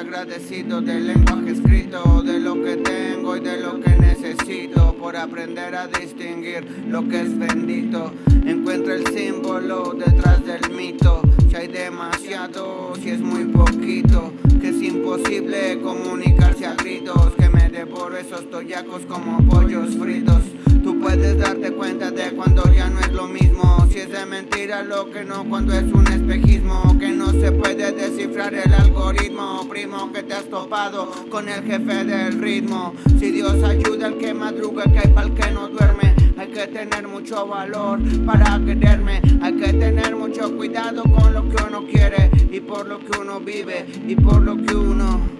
agradecido del lenguaje escrito, de lo que tengo y de lo que necesito, por aprender a distinguir lo que es bendito. Encuentro el símbolo detrás del mito, si hay demasiado, si es muy poquito, que es imposible comunicarse a gritos, que me devoro esos toyacos como pollos fritos. Tú puedes darte cuenta de cuando ya no es lo mismo Si es de mentira lo que no cuando es un espejismo Que algoritmo Primo que te has topado con el jefe del ritmo. Si Dios ayuda al que madruga que hay pa'l que no duerme. Hay que tener mucho valor para quererme. Hay que tener mucho cuidado con lo que uno quiere Y por lo que uno vive y por lo que uno...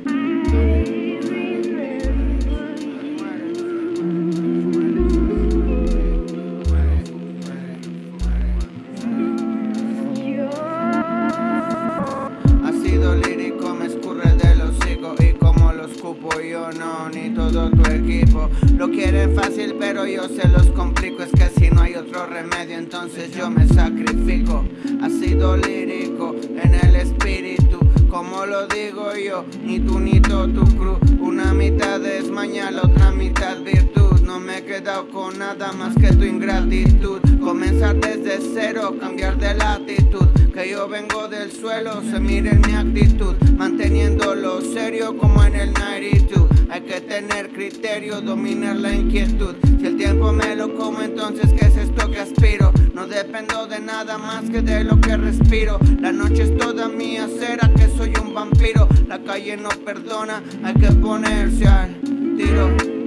yo no, ni todo tu equipo. Lo quieren fácil pero yo se los complico. Es que si no hay otro remedio entonces yo me sacrifico. Ha sido lírico en el espíritu como lo digo yo, ni tú ni todo tu crew. Una mitad es mañana, la otra mitad virtud. No me he quedado con nada más que tu ingratitud. Comenzar desde cero, cambiar de latitud que yo vengo del suelo, se mire mi actitud Manteniendo lo serio como en el 92 Hay que tener criterio, dominar la inquietud. Si el tiempo me lo como, entonces ¿qué es esto que aspiro? No dependo de nada más que de lo que respiro. La noche es toda mía, será que soy un vampiro. La calle no perdona, hay que ponerse al tiro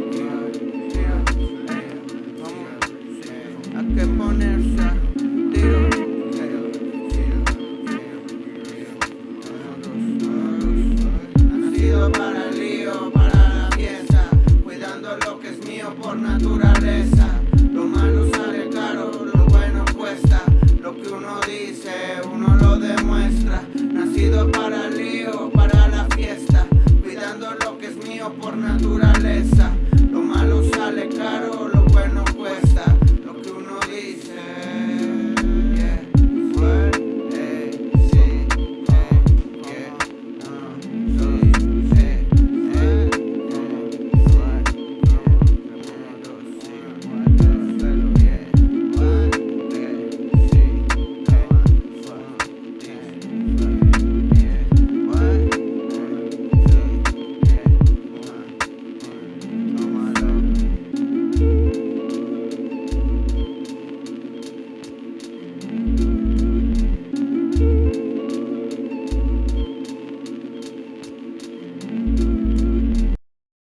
natural.